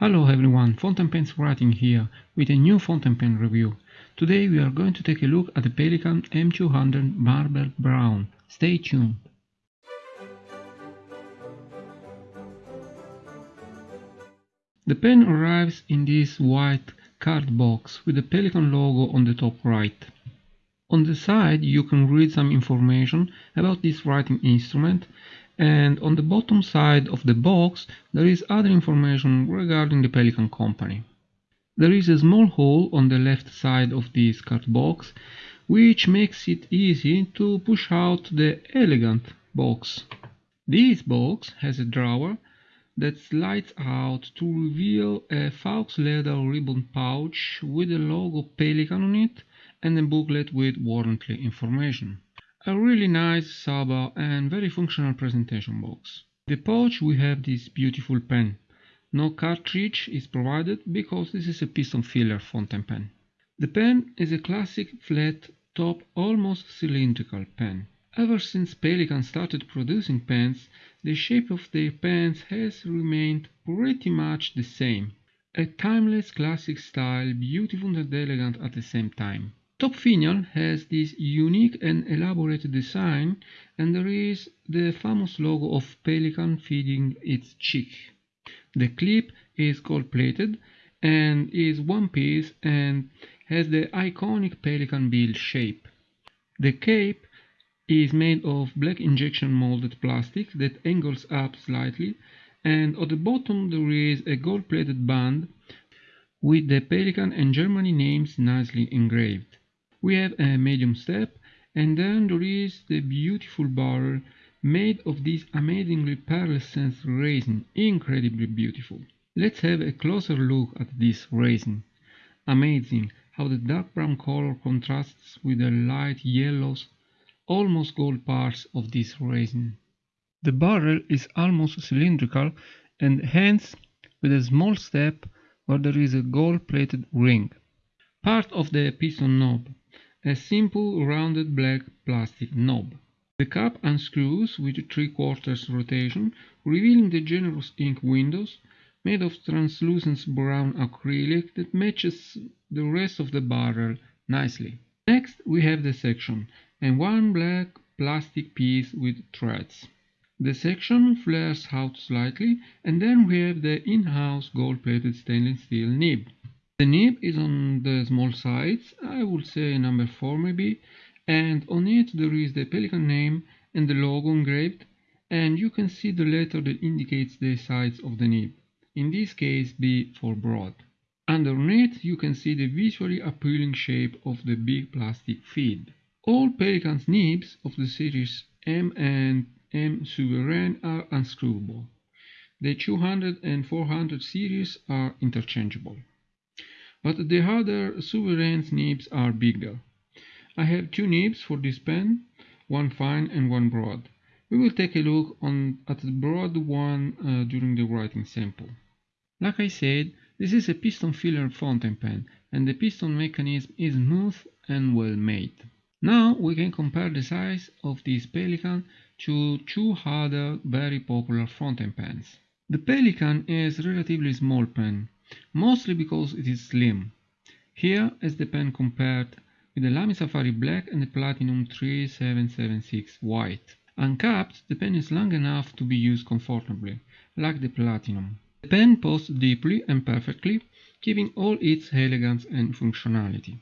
Hello everyone, Fountain Pens Writing here with a new fountain pen review. Today we are going to take a look at the Pelikan M200 Marble Brown. Stay tuned. The pen arrives in this white card box with the Pelikan logo on the top right. On the side you can read some information about this writing instrument and on the bottom side of the box there is other information regarding the Pelikan company. There is a small hole on the left side of this card box which makes it easy to push out the elegant box. This box has a drawer that slides out to reveal a Faux leather ribbon pouch with the logo Pelikan on it and a booklet with warranty information. A really nice, sober and very functional presentation box. The pouch we have this beautiful pen. No cartridge is provided because this is a piston filler fountain pen. The pen is a classic flat top almost cylindrical pen. Ever since Pelikan started producing pens, the shape of their pens has remained pretty much the same. A timeless classic style, beautiful and elegant at the same time. Top finial has this unique and elaborate design and there is the famous logo of pelican feeding its chick. The clip is gold plated and is one piece and has the iconic pelican bill shape. The cape is made of black injection molded plastic that angles up slightly and at the bottom there is a gold plated band with the Pelikan and Germany names nicely engraved. We have a medium step and then there is the beautiful barrel made of this amazingly pearlescent resin, incredibly beautiful. Let's have a closer look at this resin. Amazing how the dark brown color contrasts with the light yellows, almost gold parts of this resin. The barrel is almost cylindrical and hence with a small step where there is a gold plated ring. Part of the piston knob a simple rounded black plastic knob. The cap unscrews with 3 quarters rotation, revealing the generous ink windows made of translucent brown acrylic that matches the rest of the barrel nicely. Next we have the section and one black plastic piece with threads. The section flares out slightly and then we have the in-house gold-plated stainless steel nib. The nib is on the small sides, I would say number 4 maybe, and on it there is the Pelikan name and the logo engraved, and you can see the letter that indicates the size of the nib, in this case B for broad. Underneath you can see the visually appealing shape of the big plastic feed. All Pelikan's nibs of the series M and M Souverain are unscrewable. The 200 and 400 series are interchangeable but the other Souverain nibs are bigger. I have two nibs for this pen, one fine and one broad. We will take a look on, at the broad one uh, during the writing sample. Like I said, this is a piston filler fountain pen and the piston mechanism is smooth and well made. Now we can compare the size of this Pelikan to two other very popular fountain pens. The Pelikan is a relatively small pen, mostly because it is slim. Here is the pen compared with the Lamy Safari Black and the Platinum 3776 White. Uncapped, the pen is long enough to be used comfortably, like the Platinum. The pen posts deeply and perfectly, keeping all its elegance and functionality.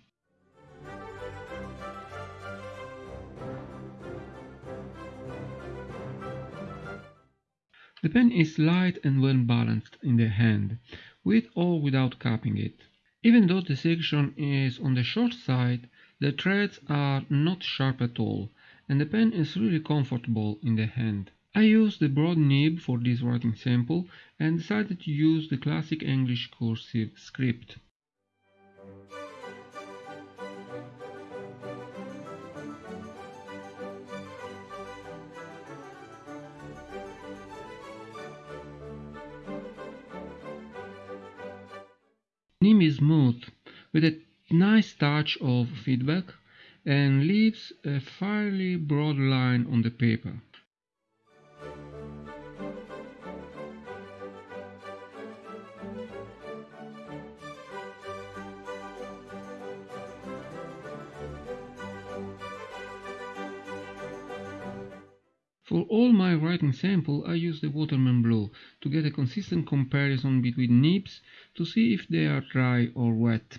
The pen is light and well balanced in the hand, with or without capping it. Even though the section is on the short side, the threads are not sharp at all, and the pen is really comfortable in the hand. I used the broad nib for this writing sample and decided to use the classic English cursive script. Nib is smooth with a nice touch of feedback and leaves a fairly broad line on the paper. For all my writing sample I use the Waterman Blue to get a consistent comparison between nibs to see if they are dry or wet.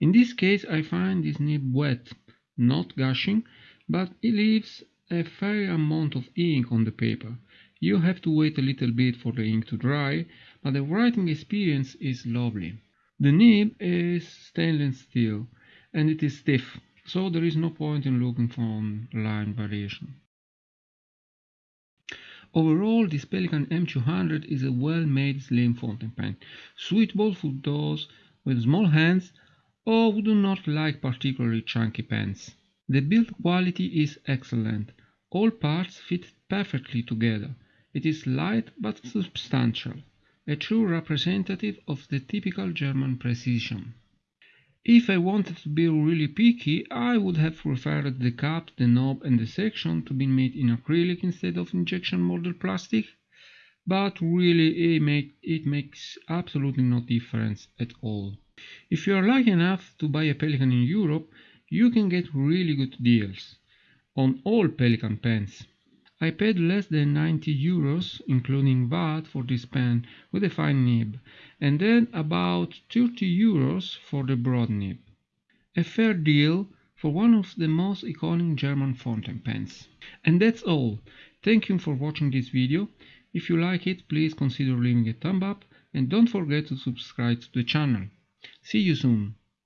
In this case I find this nib wet, not gushing, but it leaves a fair amount of ink on the paper. You have to wait a little bit for the ink to dry, but the writing experience is lovely. The nib is stainless steel and it is stiff, so there is no point in looking for line variation. Overall, this Pelikan M200 is a well-made slim fountain pen, suitable for those with small hands or do not like particularly chunky pens. The build quality is excellent. All parts fit perfectly together. It is light but substantial, a true representative of the typical German precision. If I wanted to be really picky, I would have preferred the cap, the knob and the section to be made in acrylic instead of injection molded plastic, but really it, make, it makes absolutely no difference at all. If you are lucky enough to buy a Pelikan in Europe, you can get really good deals on all Pelikan pens. I paid less than 90 euros, including VAT, for this pen with a fine nib, and then about 30 euros for the broad nib. A fair deal for one of the most iconic German fountain pens. And that's all. Thank you for watching this video. If you like it, please consider leaving a thumb up and don't forget to subscribe to the channel. See you soon.